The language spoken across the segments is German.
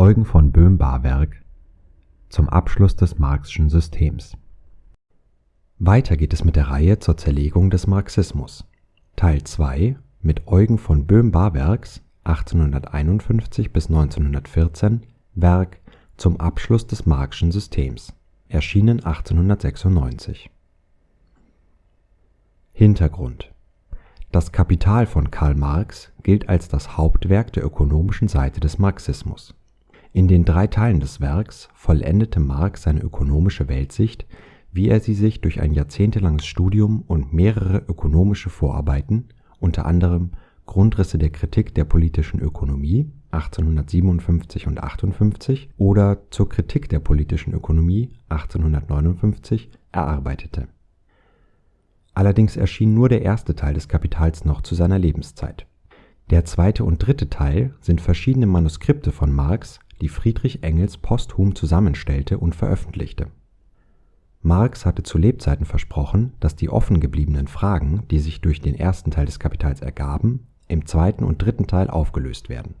Eugen von Böhm-Bawerk Zum Abschluss des Marxschen Systems Weiter geht es mit der Reihe zur Zerlegung des Marxismus. Teil 2 mit Eugen von Böhm-Bawerks (1851 – 1914) Werk Zum Abschluss des Marxschen Systems, erschienen 1896. Hintergrund Das Kapital von Karl Marx gilt als das Hauptwerk der ökonomischen Seite des Marxismus. In den drei Teilen des Werks vollendete Marx seine ökonomische Weltsicht, wie er sie sich durch ein jahrzehntelanges Studium und mehrere ökonomische Vorarbeiten (unter anderem Grundrisse der Kritik der politischen Ökonomie (1857 und 58) oder Zur Kritik der politischen Ökonomie (1859) erarbeitete. Allerdings erschien nur der erste Teil des Kapitals noch zu seiner Lebenszeit. Der zweite und dritte Teil sind verschiedene Manuskripte von Marx, die Friedrich Engels posthum zusammenstellte und veröffentlichte. Marx hatte zu Lebzeiten versprochen, dass die offen gebliebenen Fragen, die sich durch den ersten Teil des Kapitals ergaben, im zweiten und dritten Teil aufgelöst werden.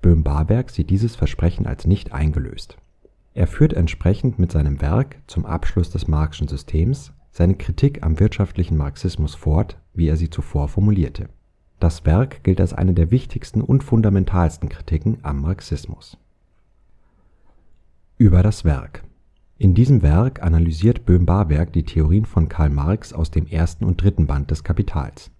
Böhm-Bawerk sieht dieses Versprechen als nicht eingelöst. Er führt entsprechend mit seinem Werk Zum Abschluss des Marxschen Systems seine Kritik am wirtschaftlichen Marxismus fort, wie er sie zuvor formulierte. Das Werk gilt als eine der wichtigsten und fundamentalsten Kritiken am Marxismus. Über das Werk In diesem Werk analysiert Böhm-Bawerk die Theorien von Karl Marx aus dem ersten und dritten Band des Kapitals.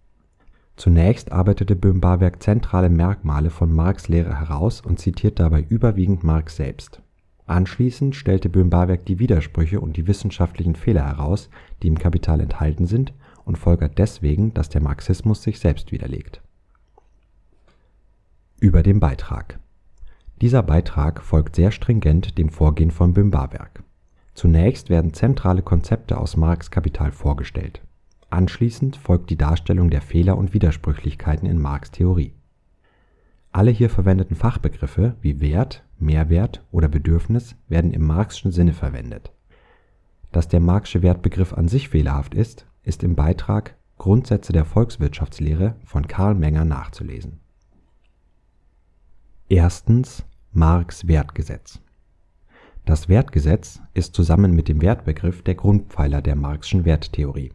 Zunächst arbeitete Böhm-Bawerk zentrale Merkmale von Marx’ Lehre heraus und zitiert dabei überwiegend Marx selbst. Anschließend stellte Böhm-Bawerk die Widersprüche und die wissenschaftlichen Fehler heraus, die im Kapital enthalten sind, und folgert deswegen, dass der Marxismus sich selbst widerlegt. Über den Beitrag Dieser Beitrag folgt sehr stringent dem Vorgehen von Böhm-Bawerk. Zunächst werden zentrale Konzepte aus Marx’ Kapital vorgestellt. Anschließend folgt die Darstellung der Fehler und Widersprüchlichkeiten in Marx’ Theorie. Alle hier verwendeten Fachbegriffe wie Wert, Mehrwert oder Bedürfnis werden im Marxschen Sinne verwendet. Dass der Marxsche Wertbegriff an sich fehlerhaft ist, ist im Beitrag Grundsätze der Volkswirtschaftslehre von Karl Menger nachzulesen. Erstens Marx Wertgesetz Das Wertgesetz ist zusammen mit dem Wertbegriff der Grundpfeiler der Marxschen Werttheorie.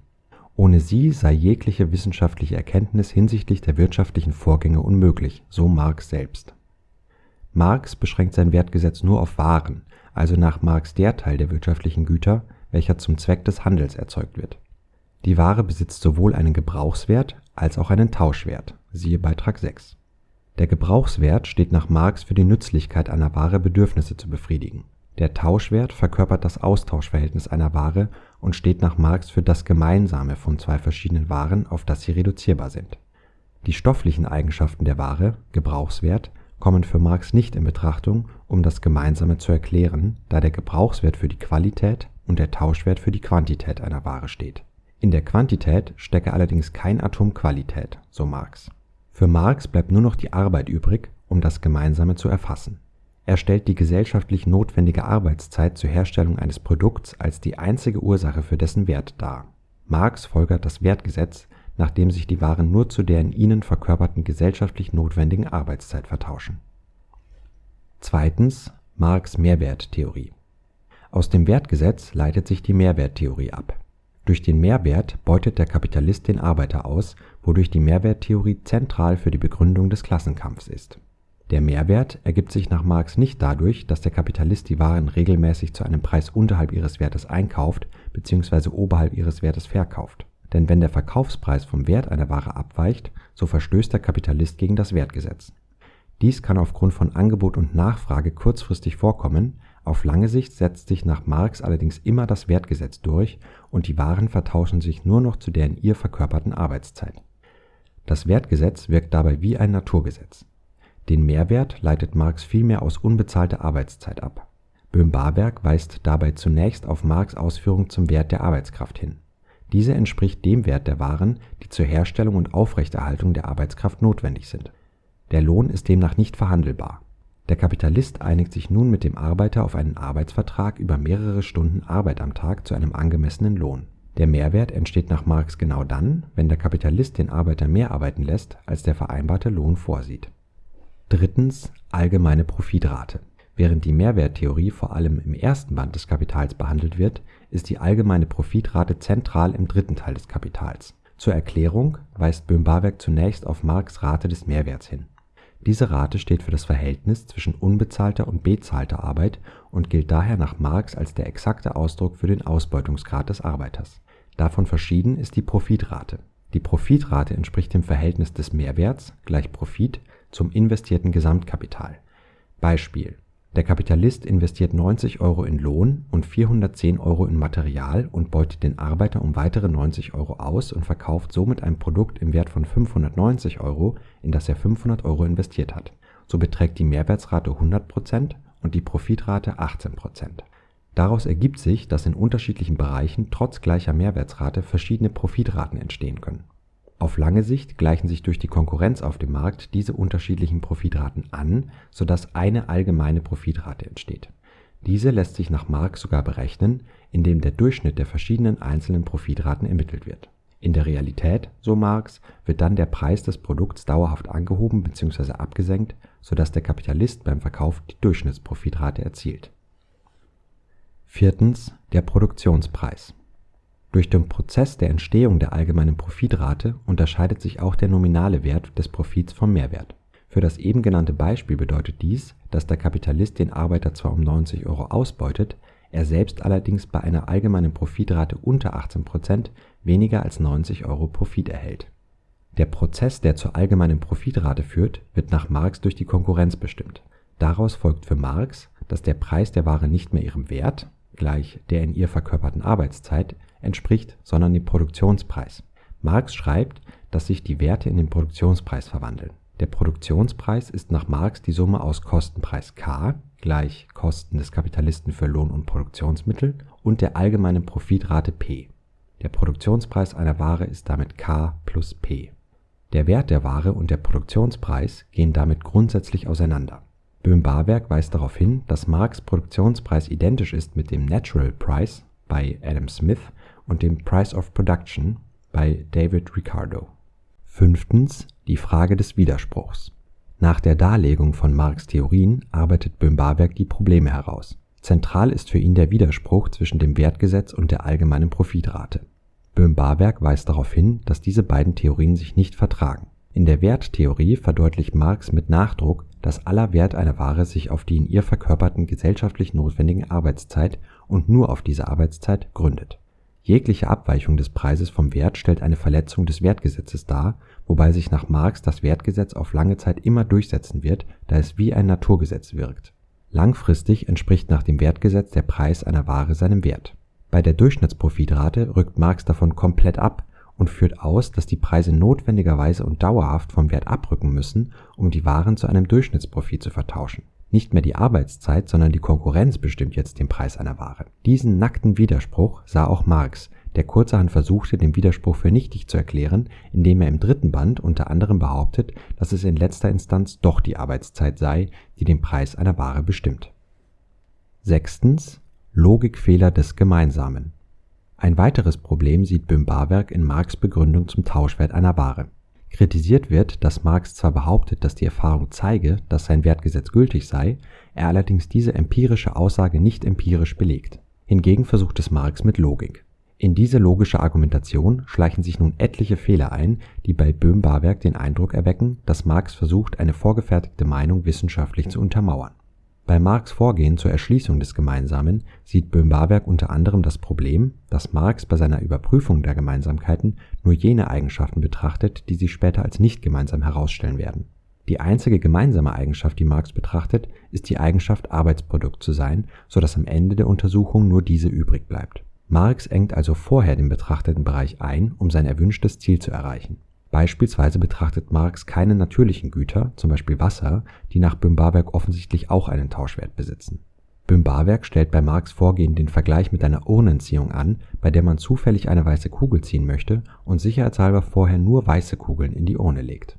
Ohne sie sei jegliche wissenschaftliche Erkenntnis hinsichtlich der wirtschaftlichen Vorgänge unmöglich, so Marx selbst. Marx beschränkt sein Wertgesetz nur auf Waren, also nach Marx der Teil der wirtschaftlichen Güter, welcher zum Zweck des Handels erzeugt wird. Die Ware besitzt sowohl einen Gebrauchswert als auch einen Tauschwert (siehe Beitrag 6). Der Gebrauchswert steht nach Marx für die Nützlichkeit einer Ware Bedürfnisse zu befriedigen. Der Tauschwert verkörpert das Austauschverhältnis einer Ware und steht nach Marx für das Gemeinsame von zwei verschiedenen Waren, auf das sie reduzierbar sind. Die stofflichen Eigenschaften der Ware (Gebrauchswert) kommen für Marx nicht in Betrachtung, um das Gemeinsame zu erklären, da der Gebrauchswert für die Qualität und der Tauschwert für die Quantität einer Ware steht. In der Quantität stecke allerdings kein Atom Qualität, so Marx. Für Marx bleibt nur noch die Arbeit übrig, um das Gemeinsame zu erfassen. Er stellt die gesellschaftlich notwendige Arbeitszeit zur Herstellung eines Produkts als die einzige Ursache für dessen Wert dar. Marx folgert das Wertgesetz nachdem sich die Waren nur zu der in ihnen verkörperten gesellschaftlich notwendigen Arbeitszeit vertauschen. Zweitens Marx’ Mehrwerttheorie Aus dem Wertgesetz leitet sich die Mehrwerttheorie ab. Durch den Mehrwert beutet der Kapitalist den Arbeiter aus, wodurch die Mehrwerttheorie zentral für die Begründung des Klassenkampfs ist. Der Mehrwert ergibt sich nach Marx nicht dadurch, dass der Kapitalist die Waren regelmäßig zu einem Preis unterhalb ihres Wertes einkauft bzw. oberhalb ihres Wertes verkauft denn wenn der Verkaufspreis vom Wert einer Ware abweicht, so verstößt der Kapitalist gegen das Wertgesetz. Dies kann aufgrund von Angebot und Nachfrage kurzfristig vorkommen, auf lange Sicht setzt sich nach Marx allerdings immer das Wertgesetz durch und die Waren vertauschen sich nur noch zu der in ihr verkörperten Arbeitszeit. Das Wertgesetz wirkt dabei wie ein Naturgesetz. Den Mehrwert leitet Marx vielmehr aus unbezahlter Arbeitszeit ab. Böhm-Bawerk weist dabei zunächst auf Marx’ Ausführung zum Wert der Arbeitskraft hin diese entspricht dem Wert der Waren, die zur Herstellung und Aufrechterhaltung der Arbeitskraft notwendig sind. Der Lohn ist demnach nicht verhandelbar. Der Kapitalist einigt sich nun mit dem Arbeiter auf einen Arbeitsvertrag über mehrere Stunden Arbeit am Tag zu einem angemessenen Lohn. Der Mehrwert entsteht nach Marx genau dann, wenn der Kapitalist den Arbeiter mehr arbeiten lässt, als der vereinbarte Lohn vorsieht. Drittens allgemeine Profitrate Während die Mehrwerttheorie vor allem im ersten Band des Kapitals behandelt wird, ist die allgemeine Profitrate zentral im dritten Teil des Kapitals. Zur Erklärung weist Böhm-Barwerk zunächst auf Marx’ Rate des Mehrwerts hin. Diese Rate steht für das Verhältnis zwischen unbezahlter und bezahlter Arbeit und gilt daher nach Marx als der exakte Ausdruck für den Ausbeutungsgrad des Arbeiters. Davon verschieden ist die Profitrate. Die Profitrate entspricht dem Verhältnis des Mehrwerts gleich Profit zum investierten Gesamtkapital. Beispiel der Kapitalist investiert 90 Euro in Lohn und 410 Euro in Material und beutet den Arbeiter um weitere 90 Euro aus und verkauft somit ein Produkt im Wert von 590 Euro, in das er 500 Euro investiert hat. So beträgt die Mehrwertsrate 100% und die Profitrate 18% Daraus ergibt sich, dass in unterschiedlichen Bereichen trotz gleicher Mehrwertsrate verschiedene Profitraten entstehen können auf lange Sicht gleichen sich durch die Konkurrenz auf dem Markt diese unterschiedlichen Profitraten an, sodass eine allgemeine Profitrate entsteht. Diese lässt sich nach Marx sogar berechnen, indem der Durchschnitt der verschiedenen einzelnen Profitraten ermittelt wird. In der Realität, so Marx, wird dann der Preis des Produkts dauerhaft angehoben bzw. abgesenkt, sodass der Kapitalist beim Verkauf die Durchschnittsprofitrate erzielt. Viertens der Produktionspreis durch den Prozess der Entstehung der allgemeinen Profitrate unterscheidet sich auch der nominale Wert des Profits vom Mehrwert. Für das eben genannte Beispiel bedeutet dies, dass der Kapitalist den Arbeiter zwar um 90 Euro ausbeutet, er selbst allerdings bei einer allgemeinen Profitrate unter 18 Prozent weniger als 90 Euro Profit erhält. Der Prozess, der zur allgemeinen Profitrate führt, wird nach Marx durch die Konkurrenz bestimmt. Daraus folgt für Marx, dass der Preis der Ware nicht mehr ihrem Wert gleich der in ihr verkörperten Arbeitszeit entspricht, sondern dem Produktionspreis. Marx schreibt, dass sich die Werte in den Produktionspreis verwandeln. Der Produktionspreis ist nach Marx die Summe aus Kostenpreis K gleich Kosten des Kapitalisten für Lohn und Produktionsmittel und der allgemeinen Profitrate P. Der Produktionspreis einer Ware ist damit K plus P. Der Wert der Ware und der Produktionspreis gehen damit grundsätzlich auseinander. Böhm-Barwerk weist darauf hin, dass Marx Produktionspreis identisch ist mit dem Natural Price bei Adam Smith und dem Price of Production bei David Ricardo. Fünftens die Frage des Widerspruchs. Nach der Darlegung von Marx Theorien arbeitet Böhm-Barwerk die Probleme heraus. Zentral ist für ihn der Widerspruch zwischen dem Wertgesetz und der allgemeinen Profitrate. Böhm-Barwerk weist darauf hin, dass diese beiden Theorien sich nicht vertragen. In der Werttheorie verdeutlicht Marx mit Nachdruck, dass aller Wert einer Ware sich auf die in ihr verkörperten gesellschaftlich notwendigen Arbeitszeit und nur auf diese Arbeitszeit gründet Jegliche Abweichung des Preises vom Wert stellt eine Verletzung des Wertgesetzes dar, wobei sich nach Marx das Wertgesetz auf lange Zeit immer durchsetzen wird, da es wie ein Naturgesetz wirkt. Langfristig entspricht nach dem Wertgesetz der Preis einer Ware seinem Wert. Bei der Durchschnittsprofitrate rückt Marx davon komplett ab und führt aus, dass die Preise notwendigerweise und dauerhaft vom Wert abrücken müssen, um die Waren zu einem Durchschnittsprofit zu vertauschen nicht mehr die Arbeitszeit, sondern die Konkurrenz bestimmt jetzt den Preis einer Ware. Diesen nackten Widerspruch sah auch Marx, der kurzerhand versuchte, den Widerspruch für nichtig zu erklären, indem er im dritten Band unter anderem behauptet, dass es in letzter Instanz doch die Arbeitszeit sei, die den Preis einer Ware bestimmt. Sechstens Logikfehler des Gemeinsamen. Ein weiteres Problem sieht Böhm-Barwerk in Marx Begründung zum Tauschwert einer Ware Kritisiert wird, dass Marx zwar behauptet, dass die Erfahrung zeige, dass sein Wertgesetz gültig sei, er allerdings diese empirische Aussage nicht empirisch belegt. Hingegen versucht es Marx mit Logik. In diese logische Argumentation schleichen sich nun etliche Fehler ein, die bei Böhm-Barwerk den Eindruck erwecken, dass Marx versucht, eine vorgefertigte Meinung wissenschaftlich zu untermauern bei Marx’ Vorgehen zur Erschließung des Gemeinsamen sieht Böhm-Barwerk unter anderem das Problem, dass Marx bei seiner Überprüfung der Gemeinsamkeiten nur jene Eigenschaften betrachtet, die sich später als nicht gemeinsam herausstellen werden. Die einzige gemeinsame Eigenschaft, die Marx betrachtet, ist die Eigenschaft Arbeitsprodukt zu sein, so dass am Ende der Untersuchung nur diese übrig bleibt. Marx engt also vorher den betrachteten Bereich ein, um sein erwünschtes Ziel zu erreichen Beispielsweise betrachtet Marx keine natürlichen Güter zum Beispiel Wasser, die nach Böhm-Barwerk offensichtlich auch einen Tauschwert besitzen. Böhm-Barwerk stellt bei Marx’ Vorgehen den Vergleich mit einer Urnenziehung an, bei der man zufällig eine weiße Kugel ziehen möchte und sicherheitshalber vorher nur weiße Kugeln in die Urne legt.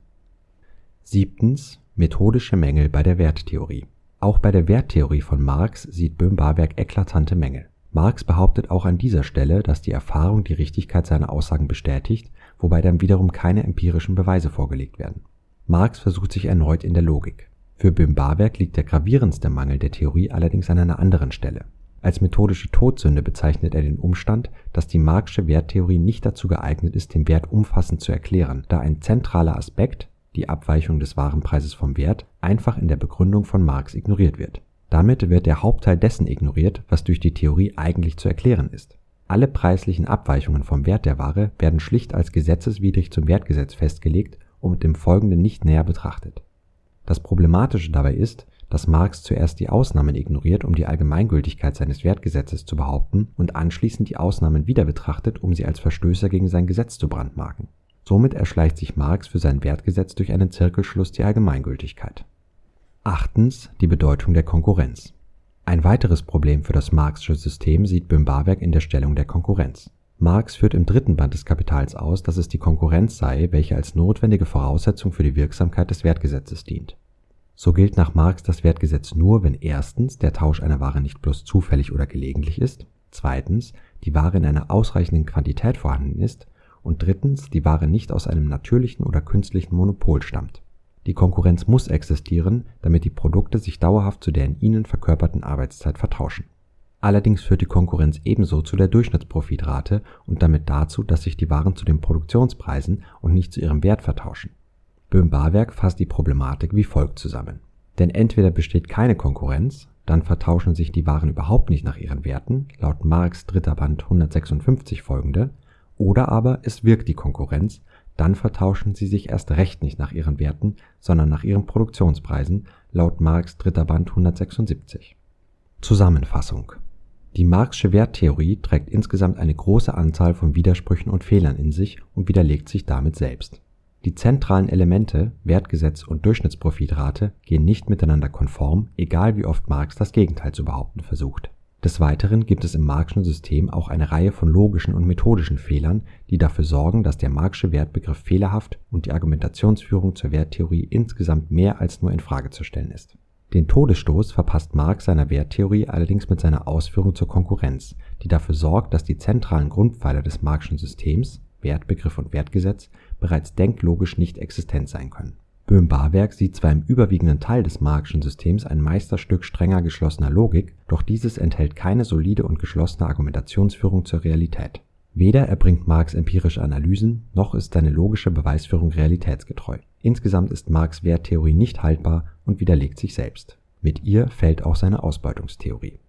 Siebtens Methodische Mängel bei der Werttheorie Auch bei der Werttheorie von Marx sieht Böhm-Barwerk eklatante Mängel. Marx behauptet auch an dieser Stelle, dass die Erfahrung die Richtigkeit seiner Aussagen bestätigt wobei dann wiederum keine empirischen Beweise vorgelegt werden. Marx versucht sich erneut in der Logik. Für Böhm-Barwerk liegt der gravierendste Mangel der Theorie allerdings an einer anderen Stelle. Als methodische Todsünde bezeichnet er den Umstand, dass die marxische Werttheorie nicht dazu geeignet ist, den Wert umfassend zu erklären, da ein zentraler Aspekt (die Abweichung des Warenpreises vom Wert) einfach in der Begründung von Marx ignoriert wird. Damit wird der Hauptteil dessen ignoriert, was durch die Theorie eigentlich zu erklären ist. Alle preislichen Abweichungen vom Wert der Ware werden schlicht als gesetzeswidrig zum Wertgesetz festgelegt und im Folgenden nicht näher betrachtet. Das Problematische dabei ist dass Marx zuerst die Ausnahmen ignoriert, um die Allgemeingültigkeit seines Wertgesetzes zu behaupten, und anschließend die Ausnahmen wieder betrachtet, um sie als Verstößer gegen sein Gesetz zu brandmarken. Somit erschleicht sich Marx für sein Wertgesetz durch einen Zirkelschluss die Allgemeingültigkeit. Achtens die Bedeutung der Konkurrenz. Ein weiteres Problem für das marxische System sieht Böhm-Barwerk in der Stellung der Konkurrenz. Marx führt im dritten Band des Kapitals aus, dass es die Konkurrenz sei, welche als notwendige Voraussetzung für die Wirksamkeit des Wertgesetzes dient so gilt nach Marx das Wertgesetz nur, wenn erstens der Tausch einer Ware nicht bloß zufällig oder gelegentlich ist, zweitens die Ware in einer ausreichenden Quantität vorhanden ist und drittens die Ware nicht aus einem natürlichen oder künstlichen Monopol stammt. Die Konkurrenz muss existieren, damit die Produkte sich dauerhaft zu der in ihnen verkörperten Arbeitszeit vertauschen. Allerdings führt die Konkurrenz ebenso zu der Durchschnittsprofitrate und damit dazu, dass sich die Waren zu den Produktionspreisen und nicht zu ihrem Wert vertauschen Böhm-Barwerk fasst die Problematik wie folgt zusammen: Denn entweder besteht keine Konkurrenz, dann vertauschen sich die Waren überhaupt nicht nach ihren Werten (laut Marx dritter Band 156 folgende), oder aber es wirkt die Konkurrenz, dann vertauschen sie sich erst recht nicht nach ihren Werten, sondern nach ihren Produktionspreisen (laut Marx dritter Band 176). Zusammenfassung Die marxische Werttheorie trägt insgesamt eine große Anzahl von Widersprüchen und Fehlern in sich und widerlegt sich damit selbst die zentralen Elemente Wertgesetz und Durchschnittsprofitrate gehen nicht miteinander konform, egal wie oft Marx das Gegenteil zu behaupten versucht. Des Weiteren gibt es im Marxischen System auch eine Reihe von logischen und methodischen Fehlern, die dafür sorgen, dass der Marxische Wertbegriff fehlerhaft und die Argumentationsführung zur Werttheorie insgesamt mehr als nur in Frage zu stellen ist. Den Todesstoß verpasst Marx seiner Werttheorie allerdings mit seiner Ausführung zur Konkurrenz, die dafür sorgt, dass die zentralen Grundpfeiler des Marxischen Systems Wertbegriff und Wertgesetz bereits denklogisch nicht existent sein können. Böhm-Barwerk sieht zwar im überwiegenden Teil des marxischen Systems ein Meisterstück strenger geschlossener Logik, doch dieses enthält keine solide und geschlossene Argumentationsführung zur Realität. Weder erbringt Marx empirische Analysen, noch ist seine logische Beweisführung realitätsgetreu. Insgesamt ist Marx' Werttheorie nicht haltbar und widerlegt sich selbst. Mit ihr fällt auch seine Ausbeutungstheorie